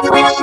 with